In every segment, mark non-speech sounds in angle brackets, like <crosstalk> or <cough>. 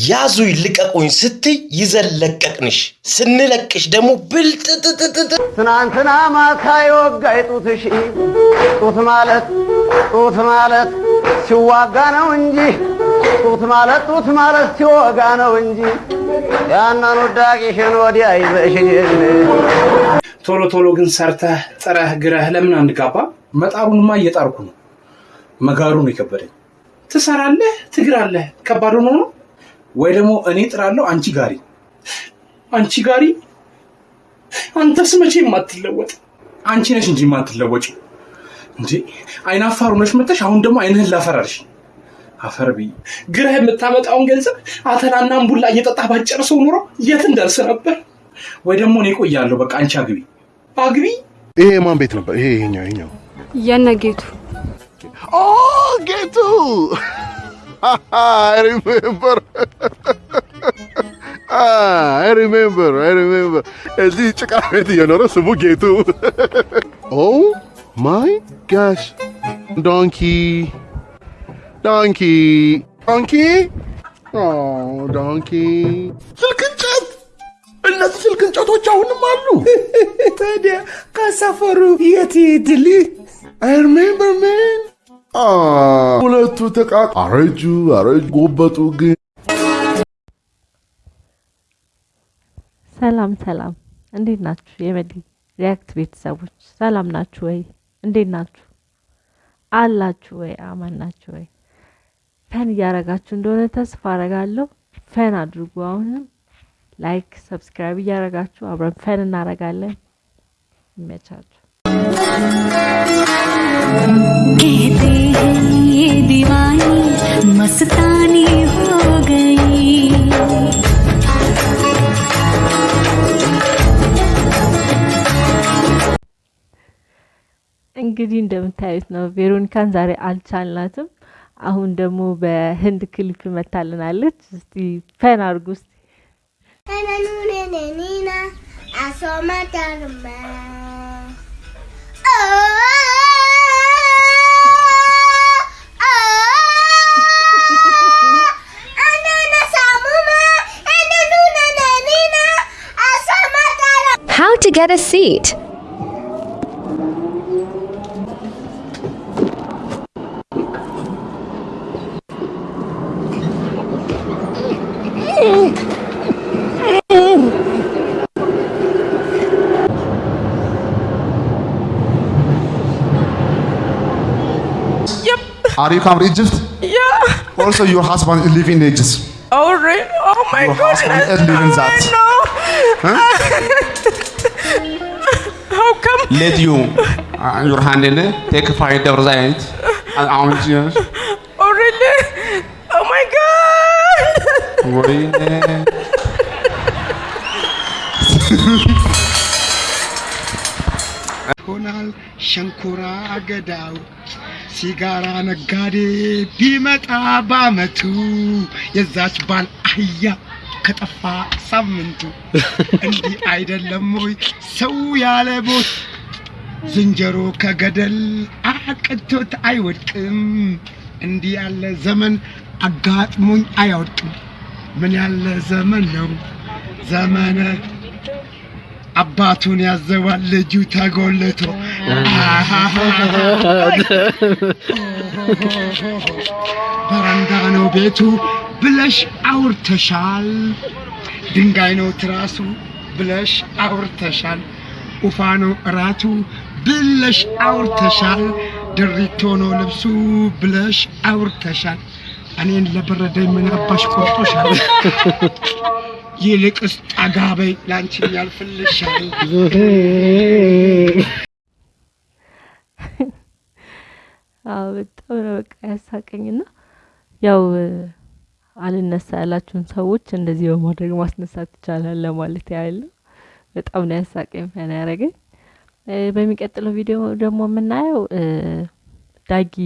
ያዙ ይልቀቁኝ ስትይ ይዘን ለቀቅንሽ፣ ስንለቅሽ ደግሞ ብልጥጥጥጥ ትናንትና ማታ የወጋይ ጡትሽ ጡት ማለት ጡት ማለት ሲዋጋ ነው እንጂ ጡት ማለት ጡት ማለት ሲወጋ ነው እንጂ ያንን ውዳቂሽን ወዲያ ይዘሽን ቶሎ ቶሎ ግን ሰርተህ ጥረህ ግረህ ለምን አንጋባ? መጣሩንማ እየጣርኩ ነው። መጋሩ ነው የከበደኝ። ትሰራለህ፣ ትግራለህ፣ ከባድ ሆኖ ነው ወይ ደግሞ እኔ ጥራለሁ፣ አንቺ ጋሪ፣ አንቺ ጋሪ። አንተስ መቼ የማትለወጥ አንቺ ነሽ እንጂ የማትለወጭ እንጂ አይናፋር ሆነሽ መተሽ አሁን ደግሞ አይንህን ላፈራርሽ አፈር ብዬ ግረህ የምታመጣውን ገንዘብ አተላና እምቡላ እየጠጣህ ባጨርሰው ኑሮ የት እንደርስ ነበር። ወይ ደግሞ እኔ ቆያለሁ። በቃ አንቺ አግቢ አግቢ። ይሄ የማን ቤት ነበር? ይሄ ይሄኛው ይሄኛው የነጌቱ ኦ ጌቱ <laughs> አይ ሪሜምበር አይ ሪሜምበር አይ ሪሜምበር እዚህ ጭቃ ቤት እየኖረ ስሙ ጌቱ <laughs> ኦ ማይ ጋሽ ዶንኪ ዶንኪ ዶንኪ ኦ ዶንኪ ስልክ እንጨት እነዚህ ስልክ እንጨቶች አሁንም አሉ ታዲያ ከሰፈሩ የት ይሄድል? አይ ሪሜምበር ሜን ሁለቱ ተቃጥ አረጁ አረጁ ጎበጡ። ግን ሰላም ሰላም፣ እንዴት ናችሁ? የመዲ ሪያክት ቤተሰቦች ሰላም ናችሁ ወይ? እንዴት ናችሁ? አላችሁ ወይ? አማን ናችሁ ወይ? ፈን እያረጋችሁ እንደሆነ ተስፋ አረጋለሁ። fun አድርጉ። አሁንም like፣ subscribe እያረጋችሁ አብረን fun እናረጋለን። ይመቻችሁ። मस्तानी हो गई እንግዲህ እንደምታዩት ነው። ቬሮኒካን ዛሬ አልቻልናትም። አሁን ደግሞ በህንድ ክሊፕ መታልናለች። እስቲ ፈን አድርጉ እስቲ Nina, How to get a seat. Are you from Egypt? Yeah. Also, your husband is living in Egypt. Oh, really? Oh my Your goodness. husband is living that. <laughs> How come? Let you uh, your hand in it. Take five dollars and and orange juice. Oh, really? Oh my God. Really? ሆናል ሸንኮራ አገዳው ሲጋራ ነጋዴ ቢመጣ በአመቱ የዛች ባል አህያ ከጠፋ ሳምንቱ እንዲህ አይደለም ወይ? ሰው ያለ ቦት ዝንጀሮ ከገደል አቅቶት አይወድቅም። እንዲህ ያለ ዘመን አጋጥሞኝ አያወድቅም። ምን ያለ ዘመን ነው? ዘመነ አባቱን ያዘዋል ልጁ ተጎልቶ። በረንዳ ነው ቤቱ ብለሽ አውርተሻል። ድንጋይ ነው ትራሱ ብለሽ አውርተሻል። ኡፋ ነው እራቱ ብለሽ አውርተሻል። ድሪቶ ነው ልብሱ ብለሽ አውርተሻል። እኔን ለበረደኝ ምን አባሽ ቆርጦሻል? <laughs> ይልቅስ ጠጋ በይ ላንቺ ያልፍልሻል። አዎ በጣም ነው በቃ ያሳቀኝና ያው አልነሳ ያላችሁን ሰዎች እንደዚህ በማድረግ ማስነሳት ይቻላል ለማለት ያህል ነው። በጣም ነው ያሳቀኝ ፈን ያደረገኝ። በሚቀጥለው ቪዲዮ ደግሞ የምናየው ዳጊ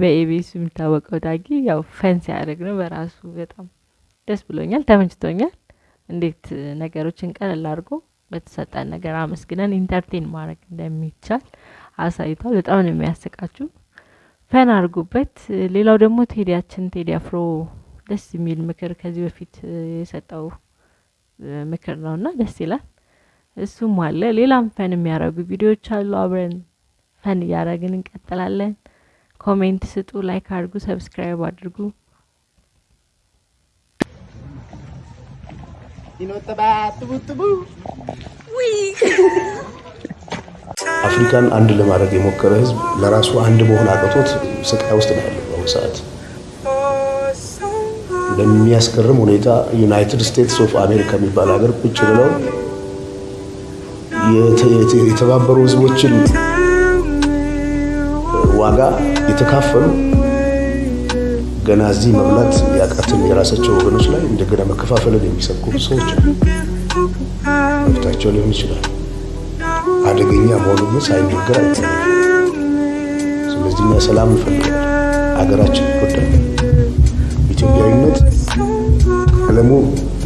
በኤቤሱ የሚታወቀው ዳጊ ያው ፈን ሲያደርግ ነው በራሱ በጣም ደስ ብሎኛል፣ ተመችቶኛል። እንዴት ነገሮችን ቀለል አድርጎ በተሰጠን ነገር አመስግነን ኢንተርቴን ማድረግ እንደሚቻል አሳይቷል። በጣም ነው የሚያስቃችሁ። ፈን አድርጉበት። ሌላው ደግሞ ቴዲያችን ቴዲ አፍሮ ደስ የሚል ምክር ከዚህ በፊት የሰጠው ምክር ነው እና ደስ ይላል። እሱም አለ። ሌላም fun የሚያደርጉ ቪዲዮዎች አሉ። አብረን fun እያደረግን እንቀጥላለን። comment ስጡ፣ like አድርጉ፣ subscribe አድርጉ። አፍሪካን አንድ ለማድረግ የሞከረ ህዝብ ለራሱ አንድ መሆን አቅቶት ስቃይ ውስጥ ነው ያለው በአሁኑ ሰዓት። በሚያስገርም ሁኔታ ዩናይትድ ስቴትስ ኦፍ አሜሪካ የሚባል ሀገር ቁጭ ብለው የተ- የተ- የተባበሩ ህዝቦችን ዋጋ የተካፈሉ ገና እዚህ መብላት ያቃትን የራሳቸው ወገኖች ላይ እንደገና መከፋፈልን የሚሰብኩ ሰዎች መብታቸው ሊሆን ይችላል። አደገኛ መሆኑ ግን አይታይም። ስለዚህ እኛ ሰላም እንፈልጋለን፣ ሀገራችን እንወዳለን። ኢትዮጵያዊነት ቀለሙ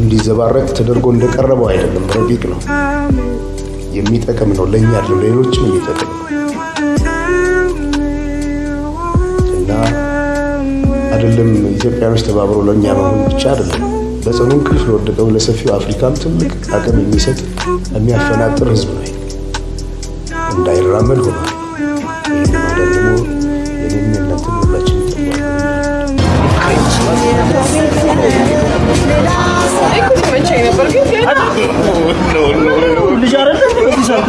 እንዲዘባረቅ ተደርጎ እንደቀረበው አይደለም፣ ረቂቅ ነው፣ የሚጠቅም ነው፣ ለእኛ አይደለም ሌሎችም የሚጠቅም ነው እና አይደለም ኢትዮጵያኖች ተባብረው ለእኛ መሆን ብቻ አይደለም በጽኑ እንቅልፍ ለወደቀው ለሰፊው አፍሪካም ትልቅ አቅም የሚሰጥ የሚያፈናጥር ህዝብ ነው። እንዳይራመድ ሆኗል።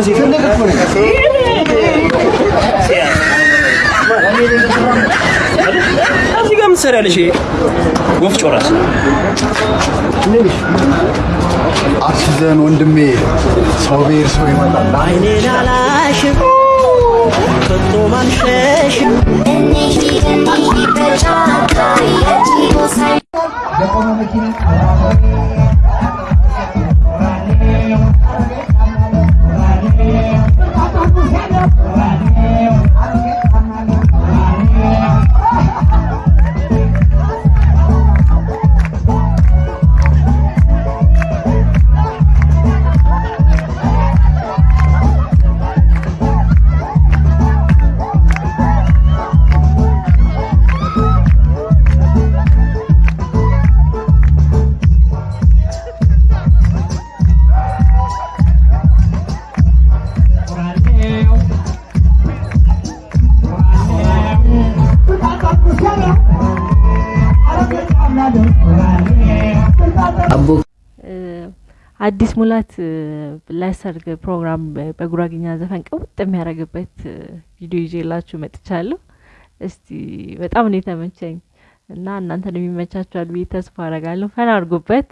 ይህን ማዳን ደግሞ እዚህ ጋር ምን? ወፍጮ ራስ አስይዘን ወንድሜ ሰው ብሔር ሰው ይመጣል። አይኔን አላሽም ከቶ ማምሸሽም የቆመ መኪና አዲስ ሙላት ለሰርግ ፕሮግራም በጉራግኛ ዘፈን ቅውጥ የሚያደርግበት ቪዲዮ ይዤላችሁ መጥቻለሁ። እስቲ በጣም ነው የተመቸኝ እና እናንተን የሚመቻችኋል ብዬ ተስፋ አረጋለሁ። ፈን አድርጉበት።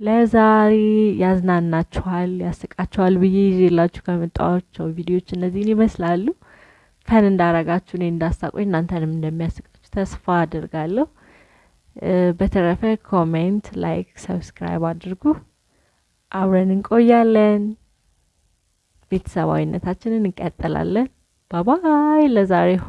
ለዛሬ ያዝናናችኋል፣ ያስቃችኋል ብዬ ይዤላችሁ ከመጣኋቸው ቪዲዮዎች እነዚህን ይመስላሉ። fun እንዳረጋችሁ እኔ እንዳሳቆኝ እናንተንም እንደሚያስቃችሁ ተስፋ አድርጋለሁ። በተረፈ comment፣ like፣ subscribe አድርጉ። አብረን እንቆያለን። ቤተሰባዊነታችንን እንቀጥላለን። bye bye ለዛሬው